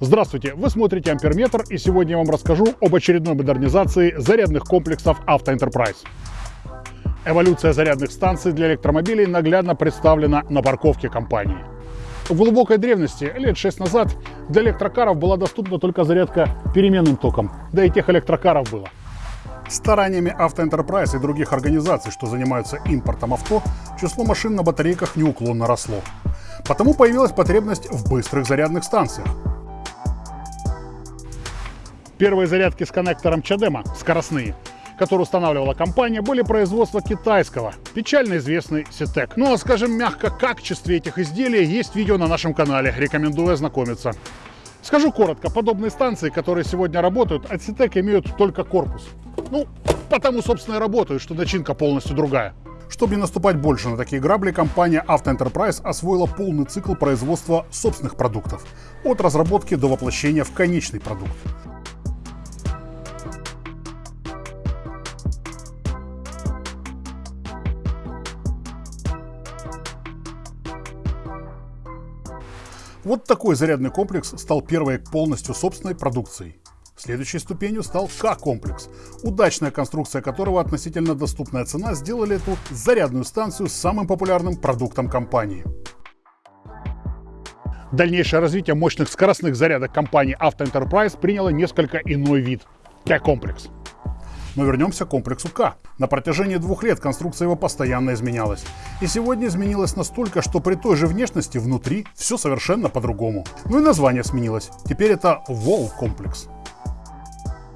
Здравствуйте, вы смотрите Амперметр и сегодня я вам расскажу об очередной модернизации зарядных комплексов Auto. Эволюция зарядных станций для электромобилей наглядно представлена на парковке компании. В глубокой древности, лет 6 назад, для электрокаров была доступна только зарядка переменным током, да и тех электрокаров было. Стараниями Auto Enterprise и других организаций, что занимаются импортом авто, число машин на батарейках неуклонно росло. Потому появилась потребность в быстрых зарядных станциях. Первые зарядки с коннектором Чадема, скоростные, которые устанавливала компания, были производства китайского, печально известный Ситек. Ну а скажем мягко, качестве этих изделий есть видео на нашем канале, рекомендую ознакомиться. Скажу коротко, подобные станции, которые сегодня работают, от Ситек имеют только корпус. Ну, потому, собственно, и работают, что начинка полностью другая. Чтобы не наступать больше на такие грабли, компания Auto Enterprise освоила полный цикл производства собственных продуктов, от разработки до воплощения в конечный продукт. Вот такой зарядный комплекс стал первой полностью собственной продукцией. Следующей ступенью стал К-комплекс, удачная конструкция которого относительно доступная цена сделали эту зарядную станцию самым популярным продуктом компании. Дальнейшее развитие мощных скоростных зарядок компании Auto Enterprise приняло несколько иной вид – К-комплекс. Но вернемся к комплексу К. На протяжении двух лет конструкция его постоянно изменялась. И сегодня изменилась настолько, что при той же внешности внутри все совершенно по-другому. Ну и название сменилось. Теперь это Wall комплекс.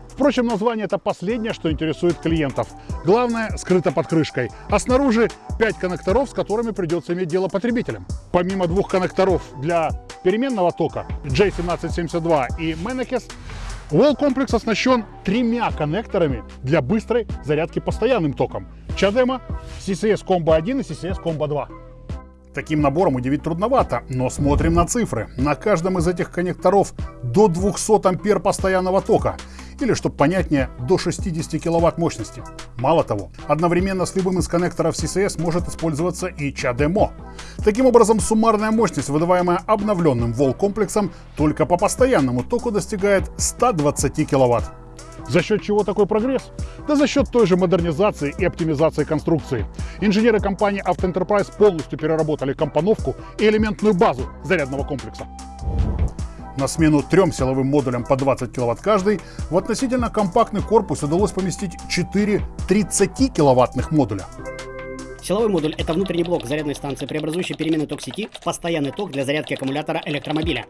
Впрочем, название это последнее, что интересует клиентов. Главное, скрыто под крышкой. А снаружи 5 коннекторов, с которыми придется иметь дело потребителям. Помимо двух коннекторов для переменного тока J1772 и Menekes, Wall комплекс оснащен тремя коннекторами для быстрой зарядки постоянным током. Чадема, CCS Combo 1 и CCS Combo 2. Таким набором удивить трудновато, но смотрим на цифры. На каждом из этих коннекторов до 200 ампер постоянного тока или, чтобы понятнее, до 60 киловатт мощности. Мало того, одновременно с любым из коннекторов CCS может использоваться и CHAdeMO. Таким образом, суммарная мощность, выдаваемая обновленным вол-комплексом, только по постоянному току достигает 120 киловатт. За счет чего такой прогресс? Да за счет той же модернизации и оптимизации конструкции. Инженеры компании Enterprise полностью переработали компоновку и элементную базу зарядного комплекса. На смену трем силовым модулям по 20 кВт каждый, в относительно компактный корпус удалось поместить 4 30-киловаттных модуля. Силовой модуль – это внутренний блок зарядной станции, преобразующий переменный ток сети в постоянный ток для зарядки аккумулятора электромобиля.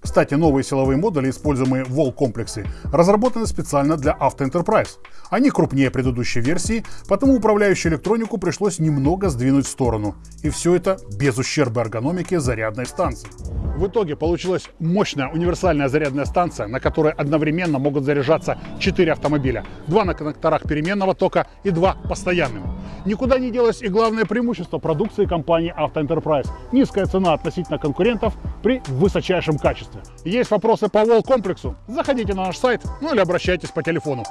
Кстати, новые силовые модули, используемые в Wall-комплексе, разработаны специально для Auto Enterprise. Они крупнее предыдущей версии, потому управляющую электронику пришлось немного сдвинуть в сторону. И все это без ущерба эргономике зарядной станции. В итоге получилась мощная универсальная зарядная станция, на которой одновременно могут заряжаться 4 автомобиля. Два на коннекторах переменного тока и два постоянным. Никуда не делось и главное преимущество продукции компании Auto Enterprise – низкая цена относительно конкурентов при высочайшем качестве. Есть вопросы по Wall комплексу? Заходите на наш сайт, ну или обращайтесь по телефону.